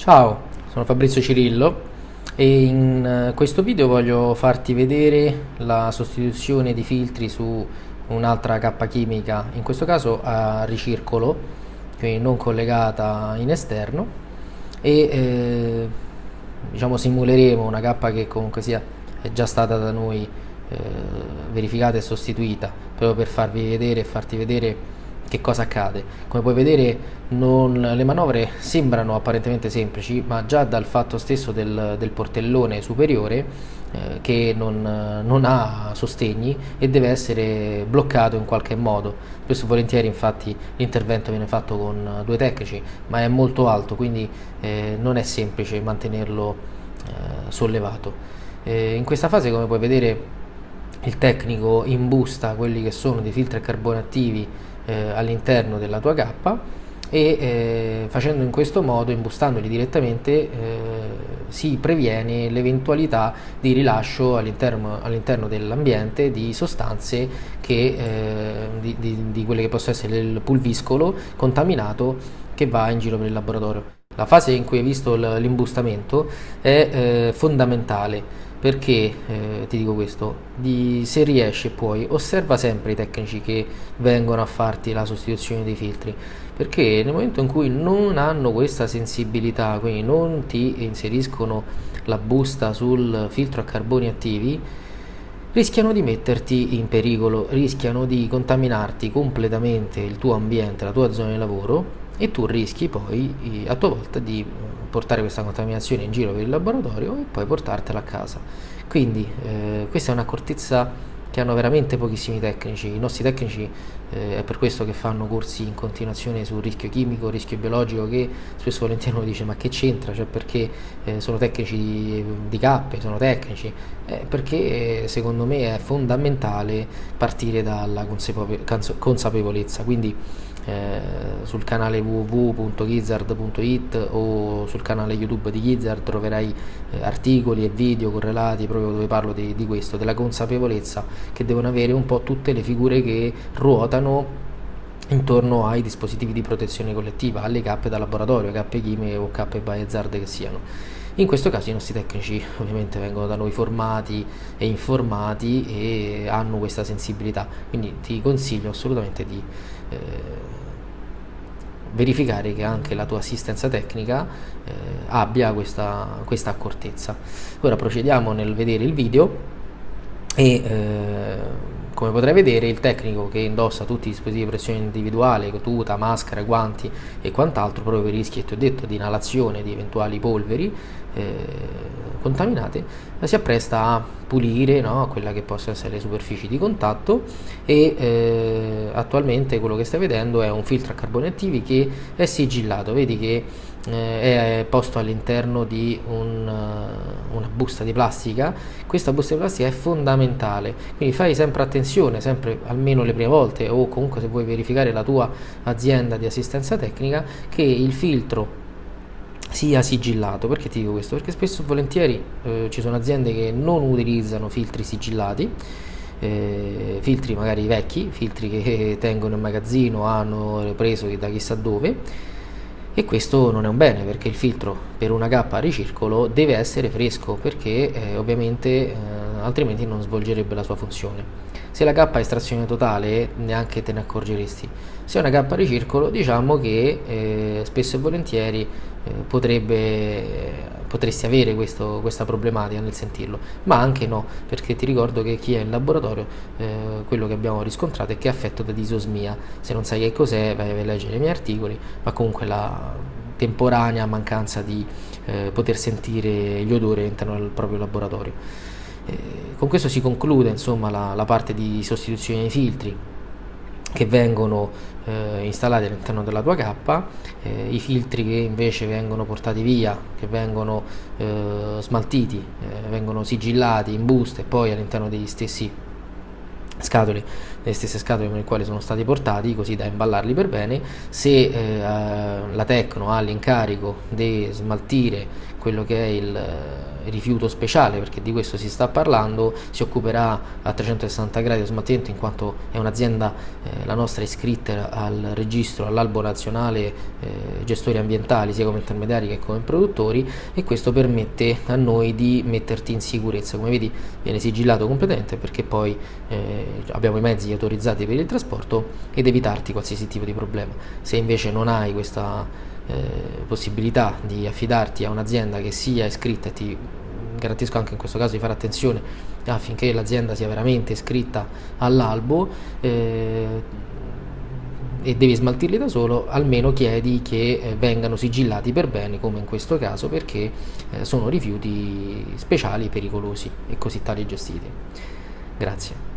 Ciao, sono Fabrizio Cirillo e in eh, questo video voglio farti vedere la sostituzione di filtri su un'altra cappa chimica, in questo caso a ricircolo, quindi non collegata in esterno e eh, diciamo simuleremo una cappa che comunque sia è già stata da noi eh, verificata e sostituita proprio per farvi vedere e farti vedere che cosa accade? Come puoi vedere non, le manovre sembrano apparentemente semplici, ma già dal fatto stesso del, del portellone superiore eh, che non, non, ha sostegni e deve essere bloccato in qualche modo. Spesso e volentieri infatti l'intervento viene fatto con due tecnici, ma è molto alto, quindi eh, non è semplice mantenerlo eh, sollevato. Eh, in questa fase come puoi vedere il tecnico imbusta quelli che sono dei filtri a carbone attivi eh, all'interno della tua cappa e eh, facendo in questo modo, imbustandoli direttamente, eh, si previene l'eventualità di rilascio all'interno, all'interno dell'ambiente di sostanze che, eh, di, di, di quelle che possono essere il pulviscolo contaminato che va in giro per il laboratorio. La fase in cui hai visto l'imbustamento è eh, fondamentale perché eh, ti dico questo? Di, se riesci e puoi, osserva sempre i tecnici che vengono a farti la sostituzione dei filtri perché nel momento in cui non hanno questa sensibilità, quindi non ti inseriscono la busta sul filtro a carboni attivi, rischiano di metterti in pericolo, rischiano di contaminarti completamente il tuo ambiente, la tua zona di lavoro e tu rischi poi a tua volta di portare questa contaminazione in giro per il laboratorio e poi portartela a casa. Quindi eh, questa è un'accortezza che hanno veramente pochissimi tecnici, i nostri tecnici eh, è per questo che fanno corsi in continuazione sul rischio chimico, rischio biologico che spesso volentieri uno dice ma che c'entra, cioè perché eh, sono tecnici di, di cappe, sono tecnici, eh, perché secondo me è fondamentale partire dalla consapevolezza, quindi eh, sul canale www.gizzard.it o sul canale youtube di Gizzard troverai eh, articoli e video correlati proprio dove parlo di, di questo, della consapevolezza che devono avere un po' tutte le figure che ruotano intorno ai dispositivi di protezione collettiva, alle cappe da laboratorio, cappe chimiche o cappe biohazard che siano. In questo caso i nostri tecnici ovviamente vengono da noi formati e informati e hanno questa sensibilità, quindi ti consiglio assolutamente di eh, verificare che anche la tua assistenza tecnica eh, abbia questa, questa accortezza. Ora procediamo nel vedere il video e eh, come potrai vedere il tecnico che indossa tutti i dispositivi di pressione individuale, tuta, maschera, guanti e quant'altro proprio per i rischi ti ho detto di inalazione di eventuali polveri eh, contaminate, si appresta a pulire no, quella che possono essere le superfici di contatto e eh, attualmente quello che stai vedendo è un filtro a carboni attivi che è sigillato, vedi che eh, è posto all'interno di un, uh, una busta di plastica, questa busta di plastica è fondamentale, quindi fai sempre attenzione, sempre almeno le prime volte o comunque se vuoi verificare la tua azienda di assistenza tecnica che il filtro sia sigillato. Perché ti dico questo? Perché spesso e volentieri eh, ci sono aziende che non utilizzano filtri sigillati, eh, filtri magari vecchi, filtri che tengono in magazzino, hanno preso da chissà dove e questo non è un bene perché il filtro per una cappa a ricircolo deve essere fresco perché eh, ovviamente eh, altrimenti non svolgerebbe la sua funzione. Se la cappa è estrazione totale neanche te ne accorgeresti. Se è una a ricircolo diciamo che eh, spesso e volentieri potrebbe, potresti avere questo, questa problematica nel sentirlo, ma anche no, perché ti ricordo che chi è in laboratorio eh, quello che abbiamo riscontrato è che è affetto da disosmia. Se non sai che cos'è vai a leggere i miei articoli, ma comunque la temporanea mancanza di eh, poter sentire gli odori all'interno del proprio laboratorio. Eh, con questo si conclude insomma, la, la parte di sostituzione dei filtri che vengono eh, installati all'interno della tua cappa, eh, i filtri che invece vengono portati via, che vengono eh, smaltiti, eh, vengono sigillati in buste e poi all'interno degli stessi scatole, le stesse scatole con le quali sono stati portati, così da imballarli per bene, se eh, la Tecno ha l'incarico di smaltire quello che è il rifiuto speciale perché di questo si sta parlando, si occuperà a 360 gradi dello smaltimento in quanto è un'azienda, eh, la nostra iscritta al registro, all'albo nazionale eh, gestori ambientali sia come intermediari che come produttori e questo permette a noi di metterti in sicurezza, come vedi viene sigillato completamente perché poi eh, abbiamo i mezzi autorizzati per il trasporto ed evitarti qualsiasi tipo di problema. Se invece non hai questa eh, possibilità di affidarti a un'azienda che sia iscritta e ti garantisco anche in questo caso di fare attenzione affinché l'azienda sia veramente iscritta all'albo eh, e devi smaltirli da solo, almeno chiedi che eh, vengano sigillati per bene, come in questo caso, perché eh, sono rifiuti speciali, pericolosi e così tali gestiti. Grazie.